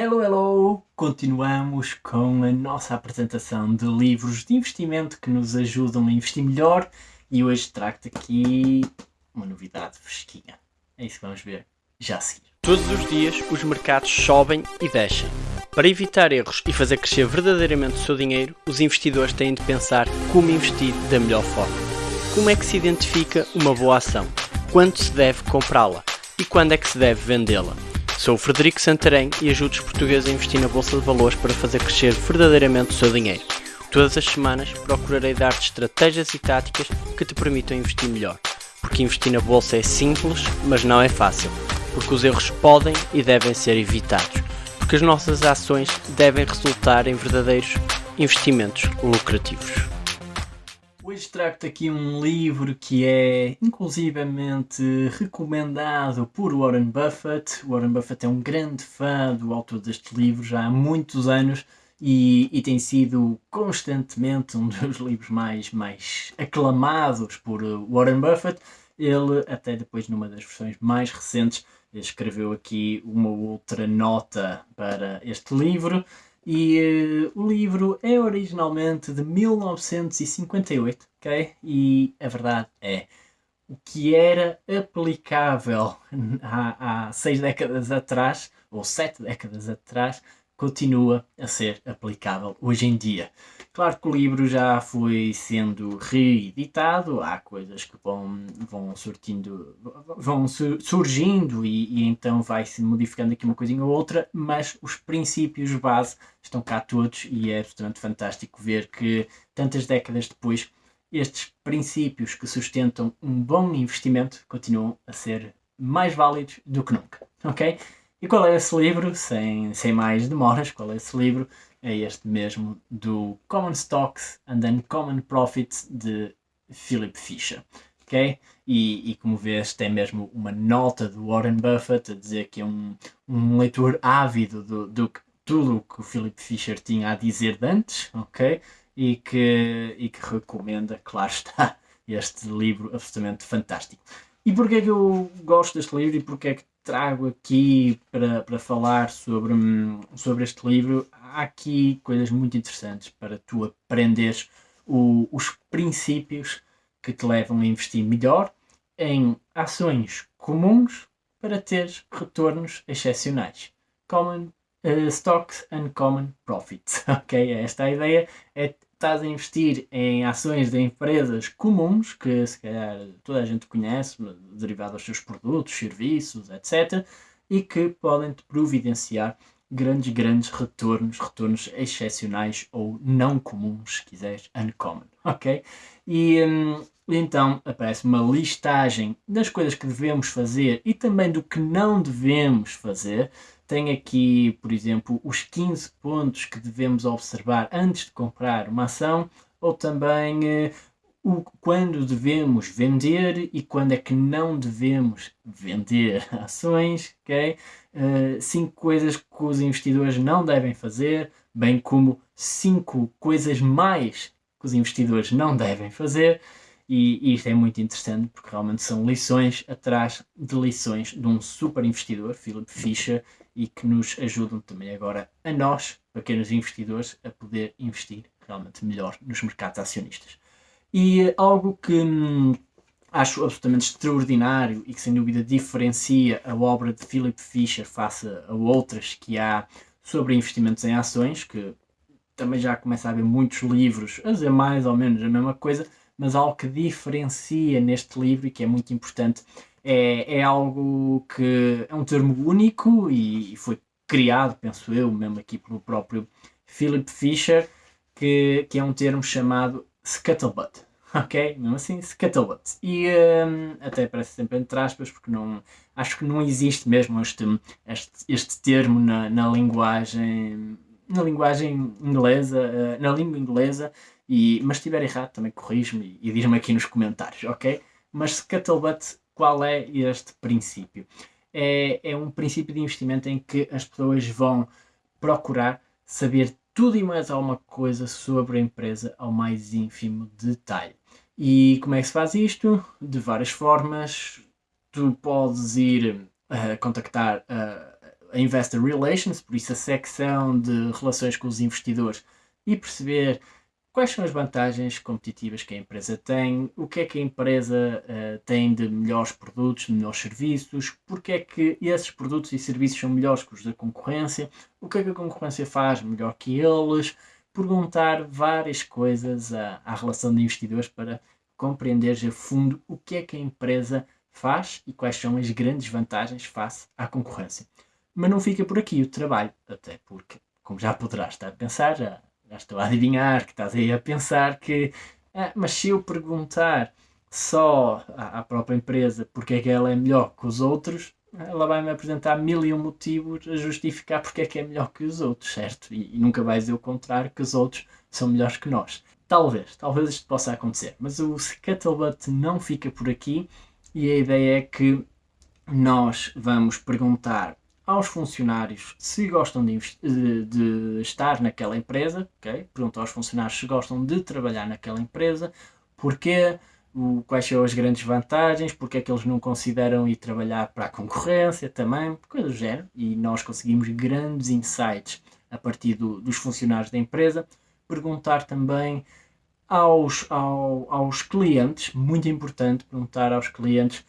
Hello, hello! Continuamos com a nossa apresentação de livros de investimento que nos ajudam a investir melhor e hoje trago-te aqui uma novidade fresquinha. É isso que vamos ver já a seguir. Todos os dias os mercados sobem e descem. Para evitar erros e fazer crescer verdadeiramente o seu dinheiro, os investidores têm de pensar como investir da melhor forma. Como é que se identifica uma boa ação? Quando se deve comprá-la? E quando é que se deve vendê-la? Sou o Frederico Santarém e ajudo os portugueses a investir na Bolsa de Valores para fazer crescer verdadeiramente o seu dinheiro. Todas as semanas procurarei dar-te estratégias e táticas que te permitam investir melhor. Porque investir na Bolsa é simples, mas não é fácil. Porque os erros podem e devem ser evitados. Porque as nossas ações devem resultar em verdadeiros investimentos lucrativos. Hoje trago-te aqui um livro que é inclusivamente recomendado por Warren Buffett. Warren Buffett é um grande fã do autor deste livro já há muitos anos e, e, tem sido constantemente um dos livros mais, mais aclamados por Warren Buffett. Ele, até depois, numa das versões mais recentes, escreveu aqui uma outra nota para este livro e uh, o livro é originalmente de 1958, ok? E a verdade é, o que era aplicável há, há seis décadas atrás, ou sete décadas atrás, continua a ser aplicável hoje em dia. Claro que o livro já foi sendo reeditado, há coisas que vão, vão surtindo, vão surgindo e, e então vai se modificando aqui uma coisinha ou outra, mas os princípios base estão cá todos e é absolutamente fantástico ver que tantas décadas depois estes princípios que sustentam um bom investimento continuam a ser mais válidos do que nunca, ok? E qual é esse livro? Sem, sem mais demoras, qual é esse livro? É este mesmo do Common Stocks and Uncommon Profits de Philip Fisher. ok? E, e, como vês, tem mesmo uma nota do Warren Buffett a dizer que é um, um leitor ávido do, do tudo o que o Philip Fisher tinha a dizer de antes, ok? E que, e que recomenda, claro está, este livro absolutamente fantástico. E porquê é que eu gosto deste livro e porquê é que trago aqui para, para falar sobre, sobre este livro? Há aqui coisas muito interessantes para tu aprenderes o, os princípios que te levam a investir melhor em ações comuns para ter retornos excepcionais. Common uh, Stocks and Common Profits. Ok? Esta é a ideia. É estás a investir em ações de empresas comuns, que se calhar toda a gente conhece, derivado dos seus produtos, serviços, etc., e que podem te providenciar grandes, grandes retornos, retornos excepcionais ou não comuns, se quiseres, uncommon, ok? E hum, então aparece uma listagem das coisas que devemos fazer e também do que não devemos fazer, tem aqui, por exemplo, os 15 pontos que devemos observar antes de comprar uma ação, ou também eh, o, quando devemos vender e quando é que não devemos vender ações, ok? Uh, cinco coisas que os investidores não devem fazer, bem como cinco coisas mais que os investidores não devem fazer. E, isto é muito interessante porque realmente são lições atrás de lições de um super investidor, Philip Fisher, e que nos ajudam também agora a nós, pequenos investidores, a poder investir realmente melhor nos mercados acionistas. E algo que hum, acho absolutamente extraordinário e que sem dúvida diferencia a obra de Philip Fisher face a outras que há sobre investimentos em ações, que também já começa a haver muitos livros a dizer mais ou menos a mesma coisa, mas algo que diferencia neste livro e que é muito importante é, é algo que é um termo único e foi criado, penso eu, mesmo aqui pelo próprio Philip Fisher, que, que é um termo chamado scuttlebutt. Ok? Mesmo assim, scuttlebutt. E um, até parece sempre entre aspas, porque não, acho que não existe mesmo este, este, este termo na, na linguagem na linguagem inglesa, uh, na língua inglesa, e, mas se estiver errado também corrijo-me e, e diz-me aqui nos comentários, ok? Mas scuttlebutt qual é este princípio? É, é um princípio de investimento em que as pessoas vão procurar saber tudo e mais alguma coisa sobre a empresa ao mais ínfimo detalhe. E como é que se faz isto? De várias formas. Tu podes ir uh, contactar uh, a Investor Relations, por isso a secção de relações com os investidores, e perceber quais são as vantagens competitivas que a empresa tem, o que é que a empresa uh, tem de melhores produtos, de melhores serviços, porque é que esses produtos e serviços são melhores que os da concorrência, o que é que a concorrência faz melhor que eles, perguntar várias coisas à, à relação de investidores para compreenderes a fundo o que é que a empresa faz e quais são as grandes vantagens face à concorrência. Mas não fica por aqui o trabalho, até porque, como já poderás estar a pensar, já, já estou a adivinhar que estás aí a pensar que, ah, mas se eu perguntar só à, à própria empresa porque é que ela é melhor que os outros, ela vai-me apresentar mil e um motivos a justificar porque é que é melhor que os outros, certo? E, e, nunca vai dizer o contrário, que os outros são melhores que nós. Talvez, talvez isto possa acontecer, mas o Scuttlebutt não fica por aqui e a ideia é que nós vamos perguntar aos funcionários se gostam de, de, de estar naquela empresa, ok? Pergunta aos funcionários se gostam de trabalhar naquela empresa, porque o, quais são as grandes vantagens, porque é que eles não consideram ir trabalhar para a concorrência também, coisas do género, e nós conseguimos grandes insights a partir do, dos funcionários da empresa. Perguntar também aos, ao, aos clientes, muito importante perguntar aos clientes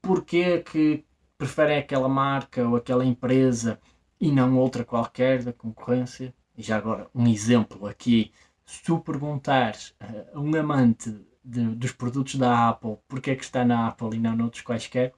porque que preferem aquela marca ou aquela empresa e não outra qualquer da concorrência. E já agora, um exemplo aqui, se tu perguntares a um amante de, dos produtos da Apple porque é que está na Apple e não noutros quaisquer,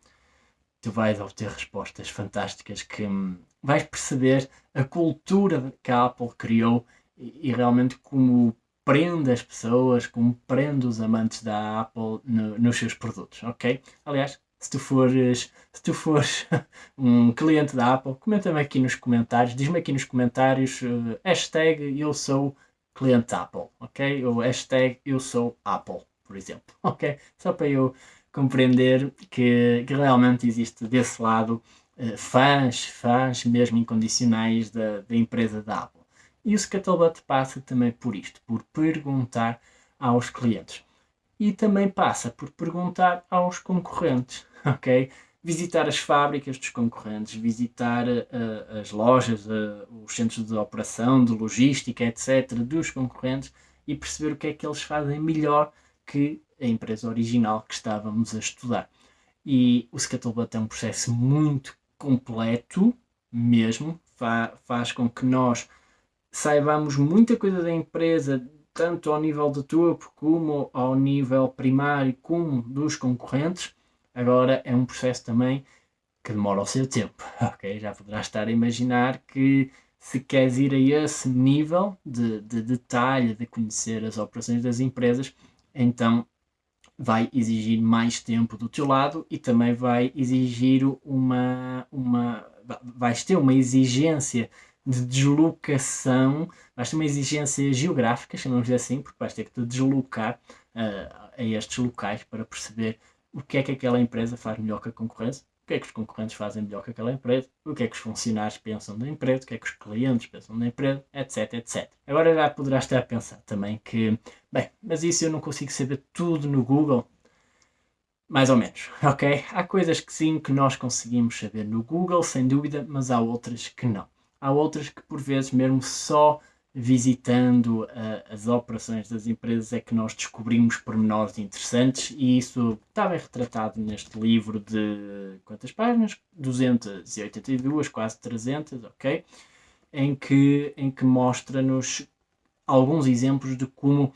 tu vais obter respostas fantásticas que hum, vais perceber a cultura que a Apple criou e, e realmente como prende as pessoas, como prende os amantes da Apple no, nos seus produtos, ok? Aliás, se tu fores, se tu fores um cliente da Apple, comenta-me aqui nos comentários, diz-me aqui nos comentários uh, hashtag eu sou cliente Apple, ok? Ou hashtag eu sou Apple, por exemplo, ok? Só para eu compreender que, que realmente existe desse lado uh, fãs, fãs mesmo incondicionais da, da empresa da Apple. E o Scuttlebot passa também por isto, por perguntar aos clientes. E também passa por perguntar aos concorrentes, ok? Visitar as fábricas dos concorrentes, visitar uh, as lojas, uh, os centros de operação, de logística, etc., dos concorrentes e perceber o que é que eles fazem melhor que a empresa original que estávamos a estudar. E o Scuttlebot é um processo muito completo, mesmo, fa faz com que nós saibamos muita coisa da empresa, tanto ao nível de topo como ao nível primário, como dos concorrentes. Agora é um processo também que demora o seu tempo, ok? Já poderás estar a imaginar que se queres ir a esse nível de, de detalhe, de conhecer as operações das empresas, então vai exigir mais tempo do teu lado e também vai exigir uma, uma vais ter uma exigência de deslocação, vais ter uma exigência geográfica, chamamos assim, porque vais ter que te deslocar uh, a estes locais para perceber o que é que aquela empresa faz melhor que a concorrência, o que é que os concorrentes fazem melhor que aquela empresa, o que é que os funcionários pensam da empresa, o que é que os clientes pensam da empresa, etc, etc. Agora já poderás estar a pensar também que, bem, mas isso eu não consigo saber tudo no Google. Mais ou menos, ok? Há coisas que sim que nós conseguimos saber no Google, sem dúvida, mas há outras que não. Há outras que, por vezes, mesmo só visitando uh, as operações das empresas é que nós descobrimos pormenores interessantes e isso está bem retratado neste livro de quantas páginas? 282, quase 300, ok? Em que, em que mostra-nos alguns exemplos de como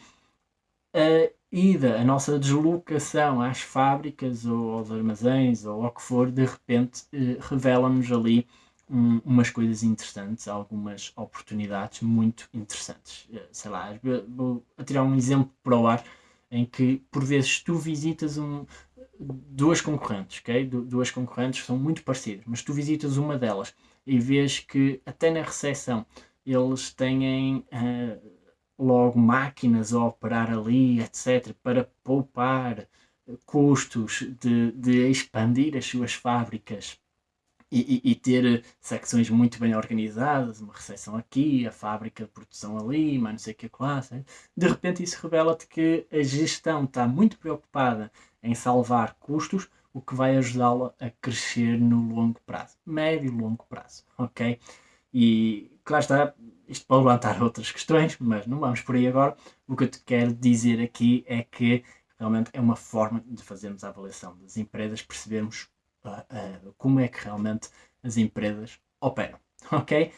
a ida, a nossa deslocação às fábricas ou aos armazéns ou ao que for, de repente uh, revela-nos ali um, umas coisas interessantes, algumas oportunidades muito interessantes. Eh, sei lá, vou tirar um exemplo para o ar em que por vezes tu visitas um, duas concorrentes, ok? Du duas concorrentes são muito parecidas, mas tu visitas uma delas e vês que até na recepção eles têm uh, logo máquinas a operar ali, etc., para poupar custos de, de expandir as suas fábricas e, e, ter secções muito bem organizadas, uma recepção aqui, a fábrica de produção ali, mas não sei o que classe. De repente isso revela-te que a gestão está muito preocupada em salvar custos, o que vai ajudá-la a crescer no longo prazo, médio e longo prazo, ok? E claro está, isto pode levantar outras questões, mas não vamos por aí agora. O que eu te quero dizer aqui é que realmente é uma forma de fazermos a avaliação das empresas, percebermos uh, como é que realmente as empresas operam, ok?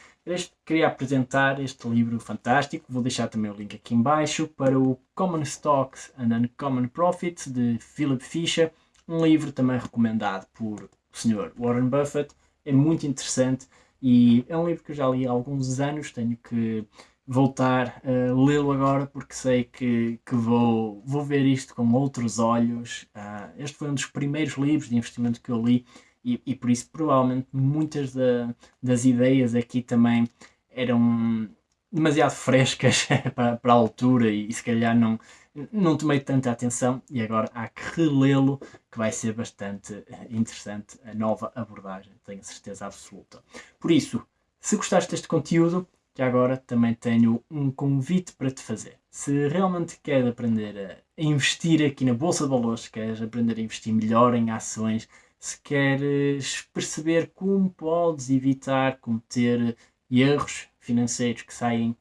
Queria apresentar este livro fantástico, vou deixar também o link aqui embaixo para o Common Stocks and Uncommon Profits de Philip Fisher, um livro também recomendado por o Sr. Warren Buffett, é muito interessante e é um livro que eu já li há alguns anos, tenho que voltar a lê-lo agora porque sei que, que vou, vou ver isto com outros olhos. Uh, este foi um dos primeiros livros de investimento que eu li e, e por isso provavelmente muitas da, das ideias aqui também eram demasiado frescas para, para a altura e, e se calhar não, não tomei tanta atenção e agora há que relê-lo que vai ser bastante interessante a nova abordagem, tenho certeza absoluta. Por isso, se gostaste deste conteúdo, já agora também tenho um convite para te fazer. Se realmente queres aprender a investir aqui na Bolsa de Valores, queres aprender a investir melhor em ações, se queres perceber como podes evitar cometer erros financeiros que saem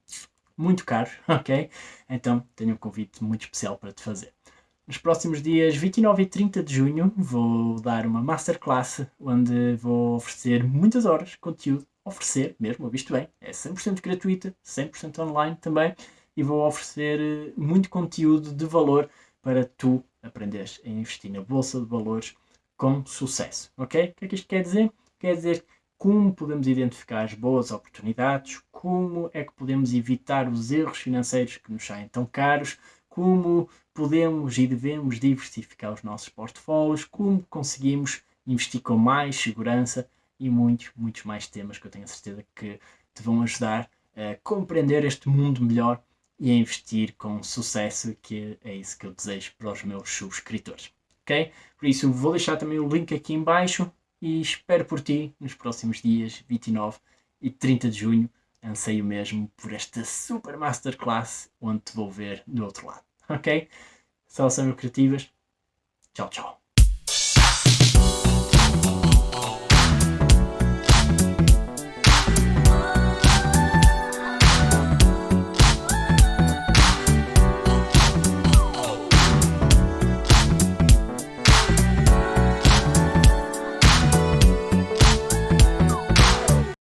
muito caros, ok? Então tenho um convite muito especial para te fazer. Nos próximos dias 29 e 30 de junho vou dar uma masterclass onde vou oferecer muitas horas de conteúdo, oferecer mesmo, visto bem, é 100% gratuita, 100% online também, e vou oferecer eh, muito conteúdo de valor para tu aprenderes a investir na bolsa de valores com sucesso. Ok? O que é que isto quer dizer? Quer dizer como podemos identificar as boas oportunidades, como é que podemos evitar os erros financeiros que nos saem tão caros, como podemos e devemos diversificar os nossos portfólios, como conseguimos investir com mais segurança e muitos, muitos mais temas que eu tenho a certeza que te vão ajudar a compreender este mundo melhor e a investir com sucesso, que é isso que eu desejo para os meus subscritores ok? Por isso vou deixar também o link aqui em baixo e espero por ti nos próximos dias 29 e 30 de junho. Anseio mesmo por esta super masterclass onde te vou ver do outro lado, ok? Saudações criativas. Tchau, tchau.